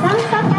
三三。